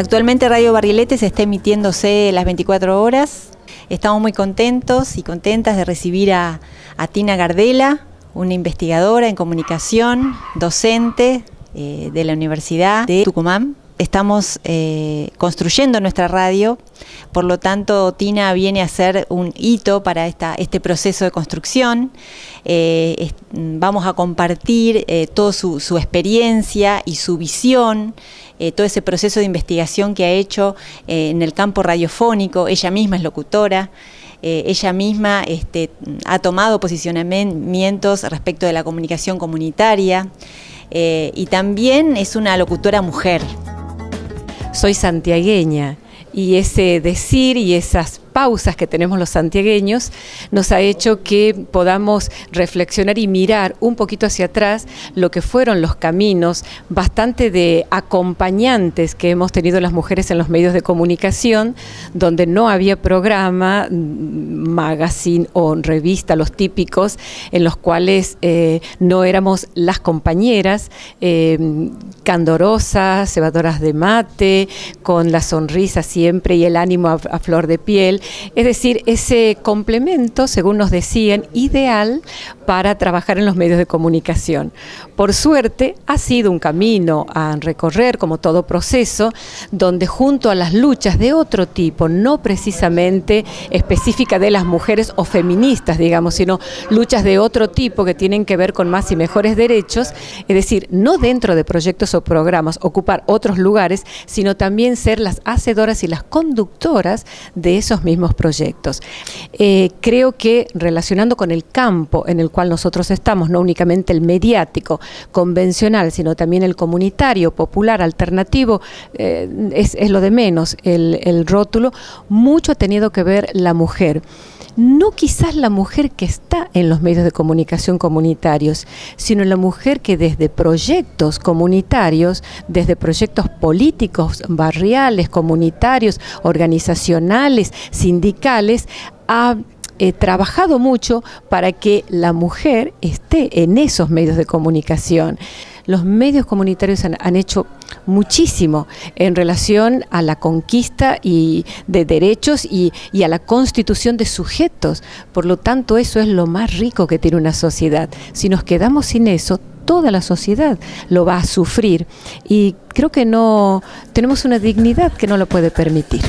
Actualmente Radio Barrilete está emitiéndose las 24 horas. Estamos muy contentos y contentas de recibir a, Tina Gardela, una investigadora en comunicación, docente eh, de la Universidad de Tucumán. Estamos eh, construyendo nuestra radio, por lo tanto Tina viene a ser un hito para este proceso de construcción. Eh, vamos a compartir toda su, experiencia y su visión, todo ese proceso de investigación que ha hecho en el campo radiofónico. Ella misma es locutora. Eh, ella misma este, ha tomado posicionamientos respecto de la comunicación comunitaria eh, y también es una locutora mujer. Soy santiagueña. Y ese decir y esas pausas que tenemos los santiagueños nos ha hecho que podamos reflexionar y mirar un poquito hacia atrás lo que fueron los caminos bastante de acompañantes que hemos tenido las mujeres en los medios de comunicación, donde no había programa, magazine o revista, los típicos, en los cuales eh, no éramos las compañeras eh, candorosas, cebadoras de mate, con la sonrisa siempre y el ánimo a flor de piel, es decir, ese complemento, según nos decían, ideal para trabajar en los medios de comunicación. Por suerte, ha sido un camino a recorrer, como todo proceso, donde junto a las luchas de otro tipo, no precisamente específica de las mujeres o feministas, digamos, sino luchas de otro tipo que tienen que ver con más y mejores derechos, es decir, no dentro de proyectos o programas, ocupar otros lugares, sino también ser las hacedoras y las conductoras de esos mismos proyectos. Eh, creo que relacionando con el campo en el cual nosotros estamos, no únicamente el mediático, convencional, sino también el comunitario, popular, alternativo, eh, es, lo de menos el, el rótulo, mucho ha tenido que ver la mujer no quizás la mujer que está en los medios de comunicación comunitarios, sino la mujer que desde proyectos comunitarios, desde proyectos políticos, barriales, comunitarios, organizacionales, sindicales, ha he trabajado mucho para que la mujer esté en esos medios de comunicación. Los medios comunitarios han, hecho muchísimo en relación a la conquista y de derechos y, y, a la constitución de sujetos. Por lo tanto, eso es lo más rico que tiene una sociedad. Si nos quedamos sin eso, toda la sociedad lo va a sufrir y creo que no tenemos una dignidad que no lo puede permitir.